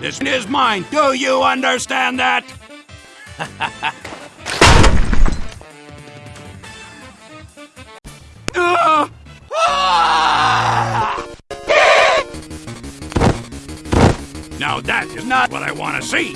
This is mine. Do you understand that? Now that is not what I want to see.